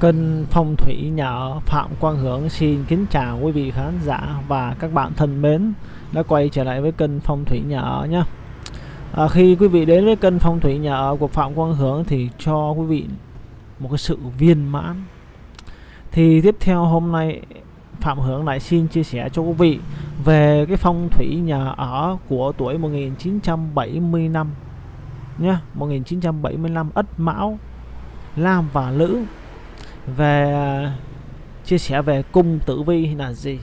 Kênh Phong Thủy Nhà ở Phạm Quang Hưởng xin kính chào quý vị khán giả và các bạn thân mến đã quay trở lại với kênh Phong Thủy Nhà ở nhé. À, khi quý vị đến với kênh Phong Thủy Nhà ở của Phạm Quang Hưởng thì cho quý vị một cái sự viên mãn. Thì tiếp theo hôm nay Phạm Hưởng lại xin chia sẻ cho quý vị về cái phong thủy nhà ở của tuổi 1975 nhé 1975 Ất Mão Lam và Lữ về à, chia sẻ về cung tử vi là gì?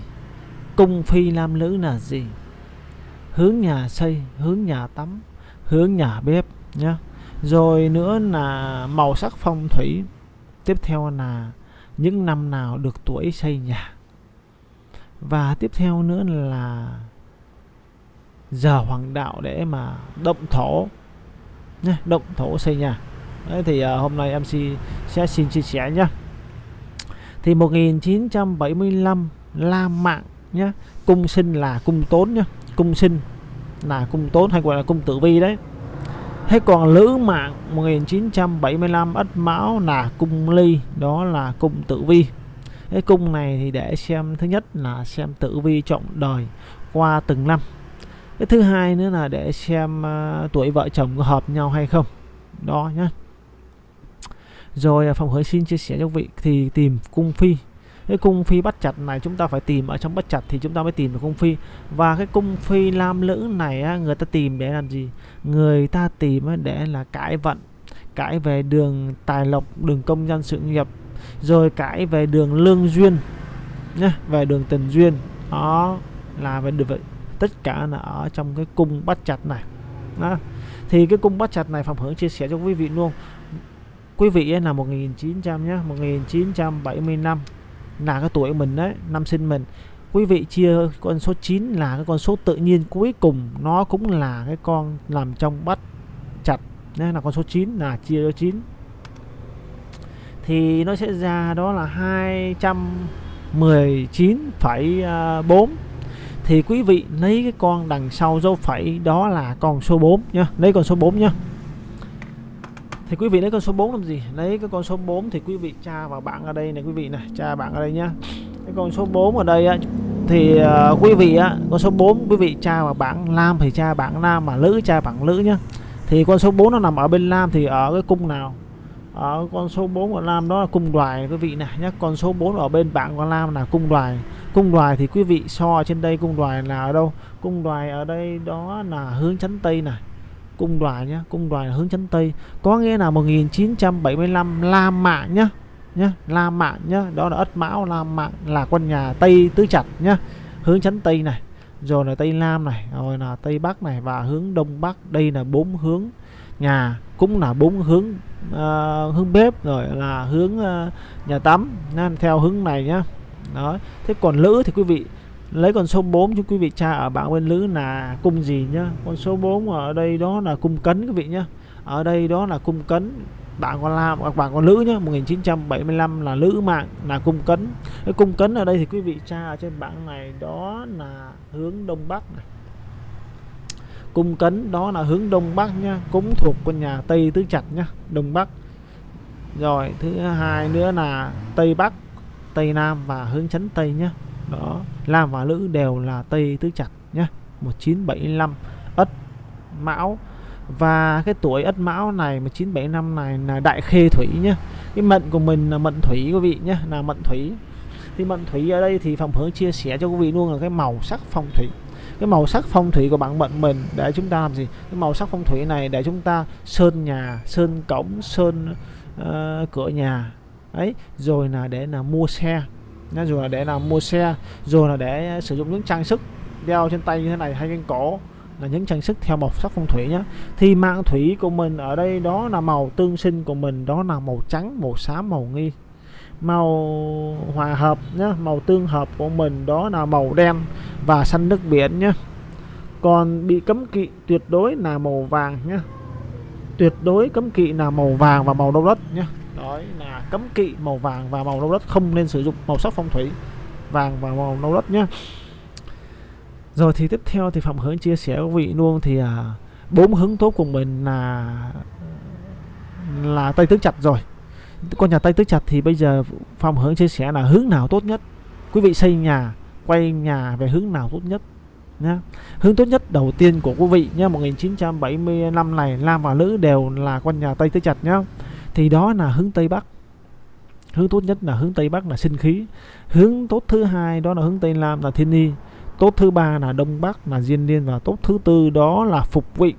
Cung phi nam nữ là gì? Hướng nhà xây hướng nhà tắm hướng nhà bếp nhé rồi nữa là màu sắc phong thủy. Tiếp theo là những năm nào được tuổi xây nhà. Và tiếp theo nữa là giờ hoàng đạo để mà động thổ nhé động thổ xây nhà. Đấy, thì uh, hôm nay MC sẽ xin chia sẻ nhé thì 1975 La Mạng nhé cung sinh là cung tốn nhé cung sinh là cung tốn hay gọi là cung tử vi đấy. Thế còn Lữ Mạng 1975 Ất Mão là cung ly đó là cung tử vi. Cái cung này thì để xem thứ nhất là xem tử vi trọng đời qua từng năm. Cái thứ hai nữa là để xem uh, tuổi vợ chồng có hợp nhau hay không. Đó nhé rồi à, phòng hới xin chia sẻ cho vị thì tìm cung phi. Cái cung phi bắt chặt này chúng ta phải tìm ở trong bắt chặt thì chúng ta mới tìm được cung phi. Và cái cung phi lam lữ này á, người ta tìm để làm gì? Người ta tìm để là cải vận cãi về đường tài lộc đường công danh sự nghiệp rồi cãi về đường lương duyên nhé về đường tình duyên. Đó là về được vậy. Tất cả là ở trong cái cung bắt chặt này. Đó. thì cái cung bắt chặt này phòng hướng chia sẻ cho quý vị luôn quý vị ấy là 1900 nhé 1975 là cái tuổi mình đấy năm sinh mình. Quý vị chia con số 9 là cái con số tự nhiên cuối cùng nó cũng là cái con nằm trong bắt chặt nên là con số 9 là chia cho 9 thì nó sẽ ra đó là 219,4 à, thì quý vị lấy cái con đằng sau dấu phẩy đó là con số 4 nhá lấy con số 4 nhá thì quý vị lấy con số 4 làm gì? Lấy cái con số 4 thì quý vị tra vào bảng ở đây này quý vị này tra bảng ở đây nhá. Cái con số 4 ở đây á thì uh, quý vị á con số 4 quý vị tra vào bảng nam thì tra bảng nam mà nữ tra bảng nữ nhá. Thì con số 4 nó nằm ở bên nam thì ở cái cung nào? Ở con số 4 của nam đó là cung đoài quý vị này nhé con số 4 ở bên bảng của nam là cung đoài. Cung đoài thì quý vị so trên đây cung đoài là ở đâu? Cung đoài ở đây đó là hướng chấn tây này cung đoài nhé cung đoài hướng chấn tây. Có nghĩa là 1975 la mạng nhá nhá la mạng nhá đó là ất mão la mạng là quân nhà tây tứ chặt nhá hướng chấn tây này rồi là tây nam này rồi là tây bắc này và hướng đông bắc. Đây là bốn hướng nhà cũng là bốn hướng uh, hướng bếp rồi là hướng uh, nhà tắm nên theo hướng này nhá. Đó thế còn lữ thì quý vị lấy con số 4 cho quý vị tra ở bảng bên lữ là cung gì nhá? Con số 4 ở đây đó là cung cấn quý vị nhá. Ở đây đó là cung cấn bạn con lam à, các bạn con nữ nhá. 1975 là nữ mạng, là cung cấn. Cái cung cấn ở đây thì quý vị tra ở trên bảng này đó là hướng đông bắc này. Cung cấn đó là hướng đông bắc nhá, cũng thuộc con nhà tây tứ chặt nhá, đông bắc. Rồi, thứ hai nữa là tây bắc, tây nam và hướng chấn tây nhá đó. Lam và Lữ đều là Tây Tứ Chặt nhé 1975 Ất Mão. Và cái tuổi Ất Mão này 1975 này là Đại Khê Thủy nhé cái mệnh của mình là mệnh Thủy quý vị nhé là mệnh Thủy. Thì mệnh Thủy ở đây thì phòng hướng chia sẻ cho quý vị luôn là cái màu sắc phong thủy. Cái màu sắc phong thủy của bạn mệnh mình để chúng ta làm gì? Cái màu sắc phong thủy này để chúng ta sơn nhà sơn cổng sơn uh, cửa nhà. Ấy rồi là để là mua xe rồi là để làm mua xe rồi là để à, sử dụng những trang sức đeo trên tay như thế này hay trên cổ là những trang sức theo màu sắc phong thủy nhé thì mạng thủy của mình ở đây đó là màu tương sinh của mình, đó là màu trắng, màu xám, màu nghi. Màu hòa hợp nhé màu tương hợp của mình đó là màu đen và xanh nước biển nhé còn bị cấm kỵ tuyệt đối là màu vàng nhé tuyệt đối cấm kỵ là màu vàng và màu nâu đất nhé đó là cấm kỵ màu vàng và màu nâu đất không nên sử dụng màu sắc phong thủy vàng và màu nâu đất nhé. Rồi thì tiếp theo thì phạm hướng chia sẻ với quý vị luôn thì à, bốn hướng tốt của mình là là tây tứ chặt rồi. Con nhà Tây Tứ Chặt thì bây giờ Phạm hướng chia sẻ là hướng nào tốt nhất? Quý vị xây nhà quay nhà về hướng nào tốt nhất nhá hướng tốt nhất đầu tiên của quý vị nhá 1975 này nam và nữ đều là con nhà Tây Tứ Chặt nhá thì đó là hướng Tây Bắc. Hướng tốt nhất là hướng Tây Bắc là sinh khí. Hướng tốt thứ hai đó là hướng Tây Nam là thiên ni tốt thứ ba là Đông Bắc là diên niên và tốt thứ tư đó là phục vị.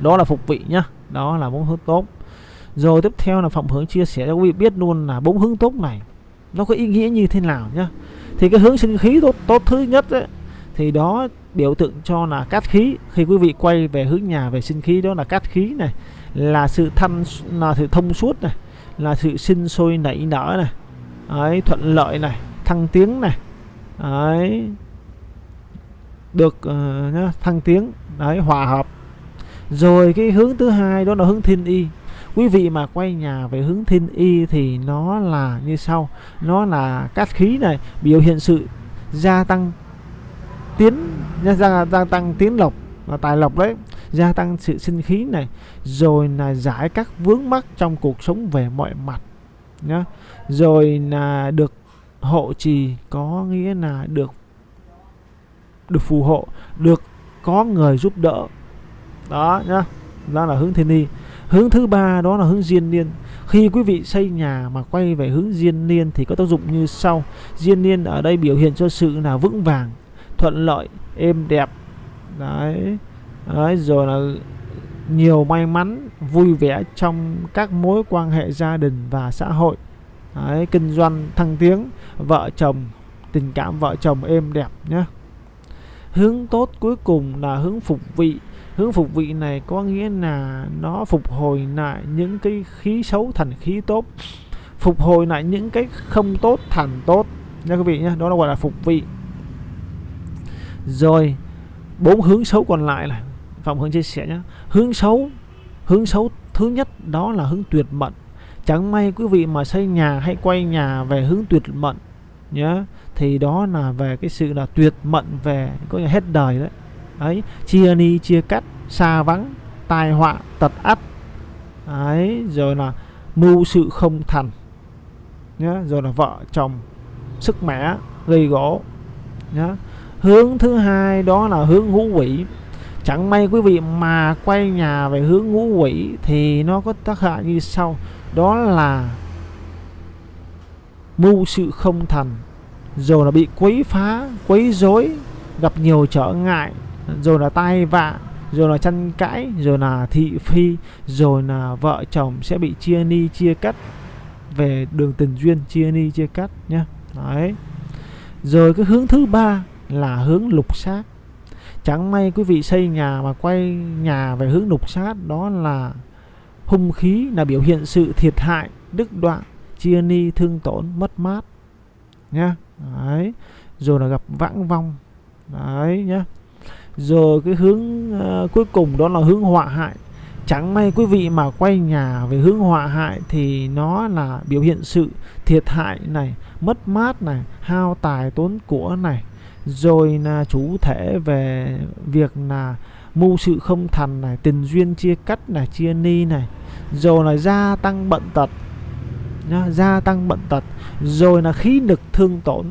Đó là phục vị nhá. Đó là bốn hướng tốt. Rồi tiếp theo là phạm hướng chia sẻ cho quý vị biết luôn là bốn hướng tốt này. Nó có ý nghĩa như thế nào nhá. Thì cái hướng sinh khí tốt tốt thứ nhất ấy, thì đó biểu tượng cho là cát khí. Khi quý vị quay về hướng nhà về sinh khí đó là cát khí này là sự thanh là sự thông suốt này là sự sinh sôi nảy nở này ấy thuận lợi này thăng tiến này ấy được uh, nhá, thăng tiến đấy hòa hợp. Rồi cái hướng thứ hai đó là hướng thiên y. Quý vị mà quay nhà về hướng thiên y thì nó là như sau. Nó là cát khí này biểu hiện sự gia tăng tiến gia, gia tăng tiến lộc và tài lộc đấy gia tăng sự sinh khí này rồi là giải các vướng mắc trong cuộc sống về mọi mặt nhá. Rồi là được hộ trì có nghĩa là được được phù hộ được có người giúp đỡ. Đó nhá. Đó là hướng thiên ni hướng thứ ba đó là hướng diên niên. Khi quý vị xây nhà mà quay về hướng diên niên thì có tác dụng như sau. Diên niên ở đây biểu hiện cho sự là vững vàng thuận lợi êm đẹp. Đấy, đấy rồi là nhiều may mắn vui vẻ trong các mối quan hệ gia đình và xã hội. Đấy, kinh doanh thăng tiến vợ chồng tình cảm vợ chồng êm đẹp nhé hướng tốt cuối cùng là hướng phục vị. Hướng phục vị này có nghĩa là nó phục hồi lại những cái khí xấu thành khí tốt. Phục hồi lại những cái không tốt thành tốt. Nha quý vị nhé đó là gọi là phục vị rồi, bốn hướng xấu còn lại là, phạm hướng chia sẻ nhé hướng xấu hướng xấu thứ nhất đó là hướng tuyệt mệnh chẳng may quý vị mà xây nhà hay quay nhà về hướng tuyệt mệnh nhé thì đó là về cái sự là tuyệt mệnh về, có nghĩa hết đời đấy. Ấy chia ni, chia cắt xa vắng, tai họa, tật ắt ấy rồi là mưu sự không thành nhé rồi là vợ chồng, sức mẻ, gây gỗ nhé hướng thứ hai đó là hướng ngũ quỷ. Chẳng may quý vị mà quay nhà về hướng ngũ quỷ thì nó có tác hại như sau. Đó là mưu sự không thành. Rồi là bị quấy phá, quấy rối, gặp nhiều trở ngại. Rồi là tai vạ, rồi là tranh cãi, rồi là thị phi, rồi là vợ chồng sẽ bị chia ni, chia cắt. Về đường tình duyên, chia ni, chia cắt nhé đấy. Rồi cái hướng thứ ba là hướng lục sát. Chẳng may quý vị xây nhà mà quay nhà về hướng lục sát đó là hung khí là biểu hiện sự thiệt hại đứt đoạn chia ni thương tổn mất mát. Nhá. Đấy. Rồi là gặp vãng vong. Đấy nhá. Rồi cái hướng uh, cuối cùng đó là hướng họa hại. Chẳng may quý vị mà quay nhà về hướng họa hại thì nó là biểu hiện sự thiệt hại này mất mát này hao tài tốn của này rồi là chủ thể về việc là mưu sự không thành này tình duyên chia cắt này chia ni này. Rồi là gia tăng bận tật. Nhá, gia tăng bận tật. Rồi là khí lực thương tổn.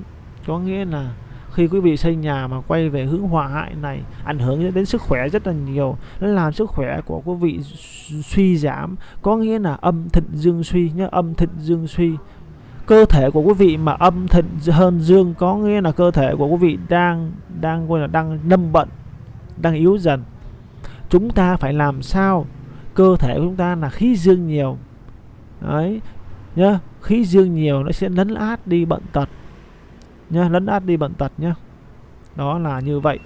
Có nghĩa là khi quý vị xây nhà mà quay về hướng họa hại này ảnh hưởng đến sức khỏe rất là nhiều nó làm sức khỏe của quý vị suy giảm. Có nghĩa là âm thịnh dương suy nhá âm thịnh dương suy cơ thể của quý vị mà âm thịnh hơn dương, có nghĩa là cơ thể của quý vị đang đang gọi là đang lâm bận, đang yếu dần. Chúng ta phải làm sao? Cơ thể của chúng ta là khí dương nhiều. Đấy, nhá, khí dương nhiều nó sẽ lấn át đi bận tật, nhá, lấn át đi bận tật nhá. Đó là như vậy.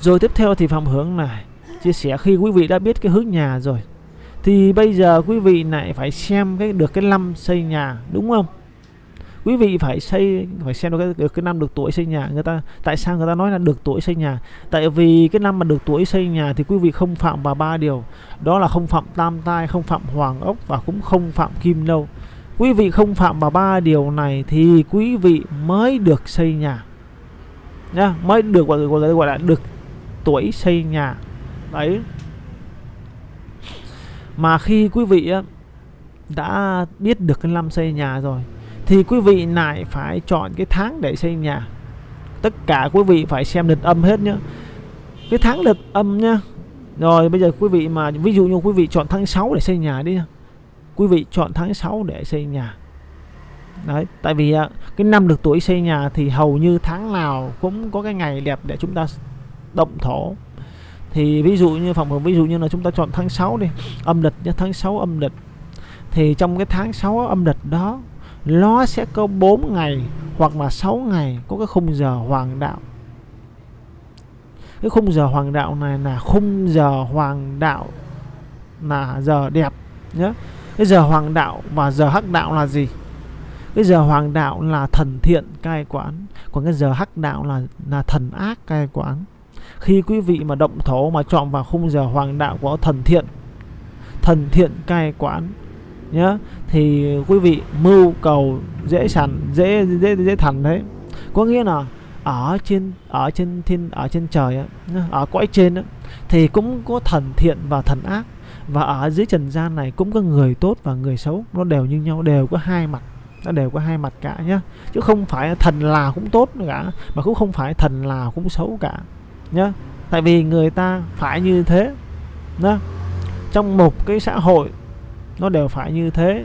Rồi tiếp theo thì phạm hướng này. Chia sẻ khi quý vị đã biết cái hướng nhà rồi thì bây giờ quý vị lại phải xem cái được cái năm xây nhà đúng không? Quý vị phải xây phải xem được cái, được cái năm được tuổi xây nhà. Người ta tại sao người ta nói là được tuổi xây nhà? Tại vì cái năm mà được tuổi xây nhà thì quý vị không phạm vào ba điều. Đó là không phạm tam tai không phạm hoàng ốc và cũng không phạm kim lâu quý vị không phạm vào ba điều này thì quý vị mới được xây nhà. Nhá mới được gọi, gọi, gọi là được tuổi xây nhà. Đấy mà khi quý vị đã biết được cái năm xây nhà rồi, thì quý vị lại phải chọn cái tháng để xây nhà. Tất cả quý vị phải xem lịch âm hết nhá. Cái tháng lịch âm nhá. Rồi bây giờ quý vị mà, ví dụ như quý vị chọn tháng 6 để xây nhà đi quý vị chọn tháng 6 để xây nhà. Đấy, tại vì cái năm được tuổi xây nhà thì hầu như tháng nào cũng có cái ngày đẹp để chúng ta động thổ thì ví dụ như phòng ví dụ như là chúng ta chọn tháng 6 đi, âm lịch nhé, tháng 6 âm lịch. Thì trong cái tháng 6 âm lịch đó, nó sẽ có 4 ngày hoặc là 6 ngày có cái khung giờ hoàng đạo. Cái khung giờ hoàng đạo này là khung giờ hoàng đạo là giờ đẹp nhé. Cái giờ hoàng đạo và giờ hắc đạo là gì? Cái giờ hoàng đạo là thần thiện cai quản còn cái giờ hắc đạo là là thần ác cai quản khi quý vị mà động thổ mà chọn vào khung giờ hoàng đạo của thần thiện thần thiện cai quản nhá thì quý vị mưu cầu dễ sẵn dễ dễ dễ thành đấy. Có nghĩa là ở trên ở trên thiên ở trên trời ấy, ở cõi trên ấy, thì cũng có thần thiện và thần ác. Và ở dưới trần gian này cũng có người tốt và người xấu. Nó đều như nhau đều có hai mặt nó đều có hai mặt cả nhá. Chứ không phải thần là cũng tốt cả mà cũng không phải thần là cũng xấu cả nhá. Tại vì người ta phải như thế nhá. Trong một cái xã hội nó đều phải như thế.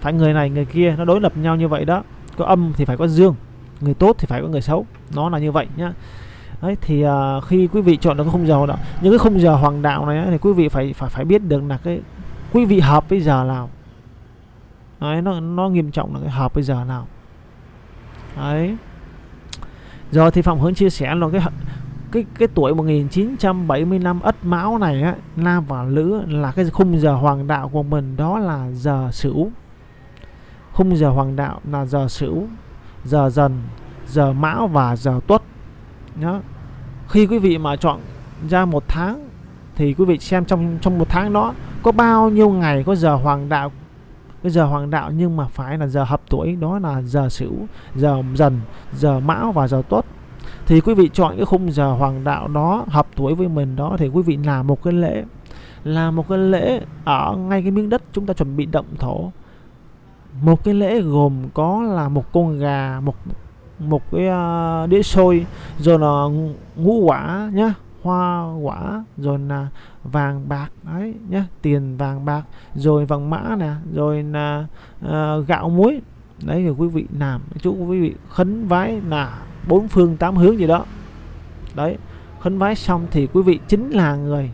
Phải người này người kia nó đối lập nhau như vậy đó. Có âm thì phải có dương người tốt thì phải có người xấu. Nó là như vậy nhá. Đấy, thì uh, khi quý vị chọn được cái khung giờ đó những cái khung giờ hoàng đạo này thì quý vị phải phải phải biết được là cái quý vị hợp với giờ nào. Đấy nó nó nghiêm trọng là cái hợp với giờ nào. Đấy. Rồi thì phạm hướng chia sẻ là cái cái cái tuổi 1975 ất mão này á nam và lữ là cái khung giờ hoàng đạo của mình, đó là giờ sửu. Khung giờ hoàng đạo là giờ sửu, giờ dần, giờ mão và giờ tuất. Nhá khi quý vị mà chọn ra một tháng, thì quý vị xem trong trong một tháng đó có bao nhiêu ngày có giờ hoàng đạo, cái giờ hoàng đạo nhưng mà phải là giờ hợp tuổi, đó là giờ sửu, giờ dần, giờ mão và giờ tuất thì quý vị chọn cái khung giờ hoàng đạo đó hợp tuổi với mình đó thì quý vị làm một cái lễ là một cái lễ ở ngay cái miếng đất chúng ta chuẩn bị động thổ. Một cái lễ gồm có là một con gà một một cái uh, đĩa xôi rồi là ngũ quả nhá hoa quả rồi là vàng bạc đấy nhá tiền vàng bạc rồi vàng mã nè rồi là uh, gạo muối. Đấy thì quý vị làm chú quý vị khấn vái là bốn phương tám hướng gì đó. Đấy, khấn vái xong thì quý vị chính là người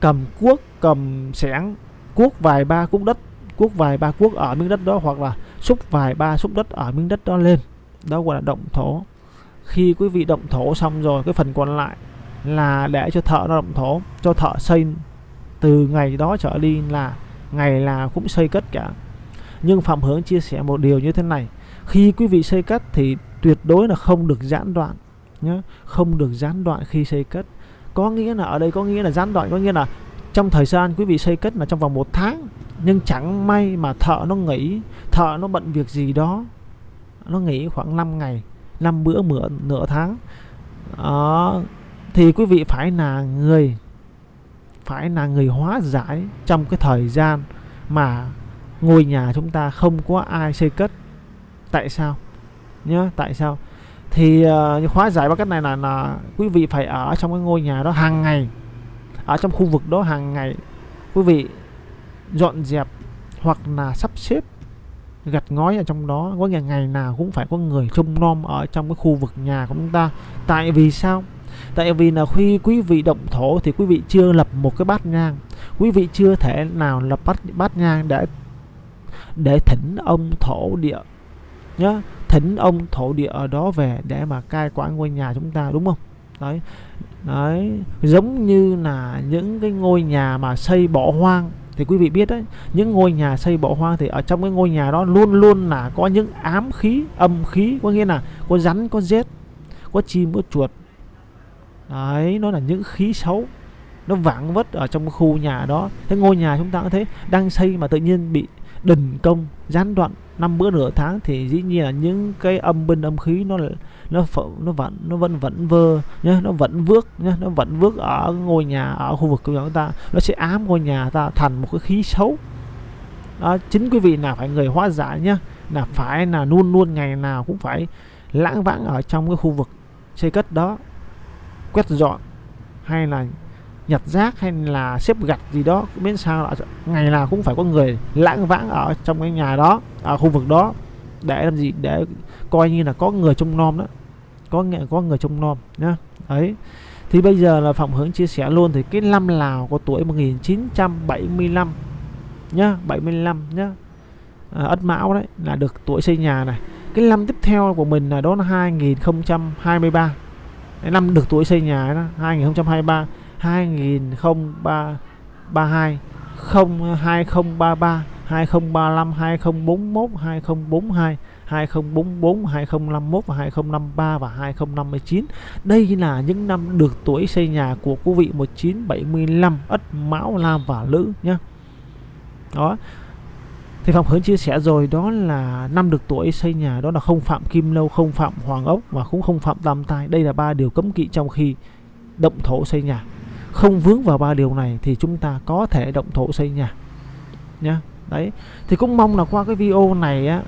cầm cuốc, cầm sẻng, cuốc vài ba cuốc đất, cuốc vài ba cuốc ở miếng đất đó hoặc là xúc vài ba xúc đất ở miếng đất đó lên. Đó gọi là động thổ. Khi quý vị động thổ xong rồi, cái phần còn lại là để cho thợ nó động thổ, cho thợ xây từ ngày đó trở đi là ngày là cũng xây cất cả. Nhưng phạm hướng chia sẻ một điều như thế này, khi quý vị xây cất thì tuyệt đối là không được gián đoạn nhé không được gián đoạn khi xây cất. Có nghĩa là ở đây có nghĩa là gián đoạn có nghĩa là trong thời gian quý vị xây cất là trong vòng một tháng nhưng chẳng may mà thợ nó nghỉ thợ nó bận việc gì đó nó nghỉ khoảng 5 ngày 5 bữa mửa nửa tháng. Đó, thì quý vị phải là người phải là người hóa giải trong cái thời gian mà ngôi nhà chúng ta không có ai xây cất. Tại sao? Nhá tại sao? Thì ờ, uh, hóa giải bằng cách này là là quý vị phải ở trong cái ngôi nhà đó hàng ngày ở trong khu vực đó hàng ngày. Quý vị dọn dẹp hoặc là sắp xếp gạch ngói ở trong đó. Có ngày ngày nào cũng phải có người trông nom ở trong cái khu vực nhà của chúng ta. Tại vì sao? Tại vì là khi quý vị động thổ thì quý vị chưa lập một cái bát nhang. Quý vị chưa thể nào lập bát bát nhang để để thỉnh ông thổ địa. Nhá thỉnh ông thổ địa ở đó về để mà cai quản ngôi nhà chúng ta, đúng không? Đấy. Đấy, giống như là những cái ngôi nhà mà xây bỏ hoang, thì quý vị biết đấy, những ngôi nhà xây bỏ hoang thì ở trong cái ngôi nhà đó luôn luôn là có những ám khí, âm khí, có nghĩa là có rắn, có rết, có chim, có chuột. Đấy, nó là những khí xấu, nó vãng vất ở trong khu nhà đó. Thế ngôi nhà chúng ta cũng thế, đang xây mà tự nhiên bị đình công, gián đoạn năm bữa nửa tháng thì dĩ nhiên là những cái âm binh âm khí nó nó nó vẫn nó vẫn vẫn vơ, nhá, nó vẫn vước, nhá, nó vẫn vước ở ngôi nhà, ở khu vực của chúng ta. Nó sẽ ám ngôi nhà ta thành một cái khí xấu. Đó, chính quý vị là phải người hóa giải nhá, là phải là luôn luôn ngày nào cũng phải lãng vãng ở trong cái khu vực xây cất đó. Quét dọn hay là nhặt rác hay là xếp gạch gì đó miễn sao là ngày nào cũng phải có người lãng vãng ở trong cái nhà đó ở khu vực đó để làm gì? Để coi như là có người trông nom đó. Có nghĩa có người trông nom nhá. Đấy. Thì bây giờ là Phạm Hướng chia sẻ luôn thì cái năm Lào có tuổi 1975 nhá 75 nhá. À, Ất Mão đấy là được tuổi xây nhà này. Cái năm tiếp theo của mình là đó là 2023 cái năm được tuổi xây nhà đó 2023 2032 0 2033 2035 2041 2042 2044 2051 và 2053 và 2059 đây là những năm được tuổi xây nhà của quý vị 1975 Ất Mão Lam và Lữ nhé đó thì Phạm Hướng chia sẻ rồi đó là năm được tuổi xây nhà đó là không phạm kim lâu không phạm hoàng ốc và cũng không phạm tam tai đây là ba điều cấm kỵ trong khi động thổ xây nhà không vướng vào ba điều này thì chúng ta có thể động thổ xây nhà. Nhá, đấy. Thì cũng mong là qua cái video này á,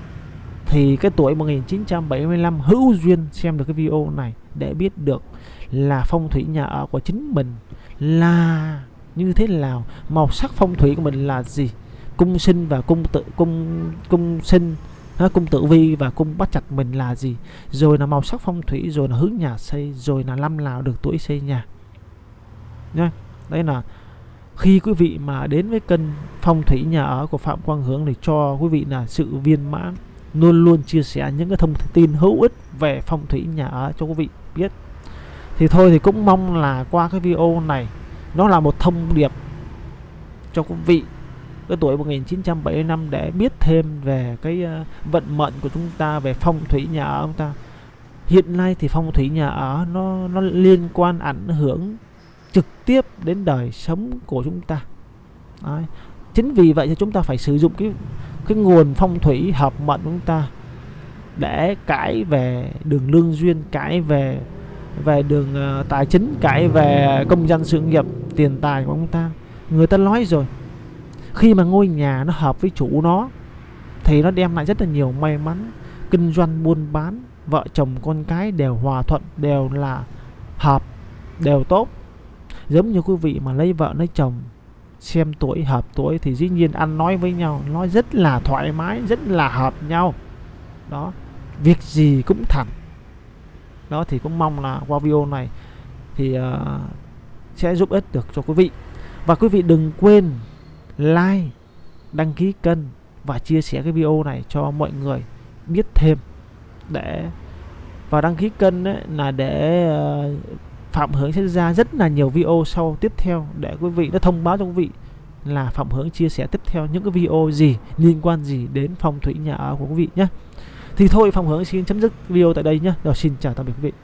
thì cái tuổi 1975 hữu duyên xem được cái video này để biết được là phong thủy nhà ở của chính mình là như thế nào, màu sắc phong thủy của mình là gì, cung sinh và cung tự, cung cung sinh cung tử vi và cung bắt chặt mình là gì, rồi là màu sắc phong thủy, rồi là hướng nhà xây, rồi là năm nào được tuổi xây nhà nhé đấy là khi quý vị mà đến với kênh phong thủy nhà ở của Phạm Quang Hướng thì cho quý vị là sự viên mãn, luôn luôn chia sẻ những cái thông tin hữu ích về phong thủy nhà ở cho quý vị biết. Thì thôi thì cũng mong là qua cái video này, nó là một thông điệp cho quý vị cái tuổi 1975 để biết thêm về cái ờ, vận mệnh của chúng ta, về phong thủy nhà ở chúng ta. Hiện nay thì phong thủy nhà ở nó nó liên quan ảnh hưởng trực tiếp đến đời sống của chúng ta. Đấy. chính vì vậy thì chúng ta phải sử dụng cái cái nguồn phong thủy hợp mệnh của chúng ta để cãi về đường lương duyên cãi về về đường uh, tài chính cãi về công dân sự nghiệp tiền tài của chúng ta. Người ta nói rồi khi mà ngôi nhà nó hợp với chủ nó thì nó đem lại rất là nhiều may mắn kinh doanh buôn bán vợ chồng con cái đều hòa thuận đều là hợp đều tốt giống như quý vị mà lấy vợ lấy chồng xem tuổi hợp tuổi thì dĩ nhiên ăn nói với nhau nói rất là thoải mái rất là hợp nhau. Đó việc gì cũng thẳng. Đó thì cũng mong là qua video này thì uh, sẽ giúp ích được cho quý vị. Và quý vị đừng quên like đăng ký kênh và chia sẻ cái video này cho mọi người biết thêm. Để và đăng ký kênh ấy là để uh, Phạm Hướng sẽ ra rất là nhiều video sau tiếp theo để quý vị nó thông báo cho quý vị là Phạm Hướng chia sẻ tiếp theo những cái video gì, liên quan gì đến phong thủy nhà ở của quý vị nhé. Thì thôi, Phạm Hướng xin chấm dứt video tại đây nhé. Rồi, xin chào tạm biệt quý vị.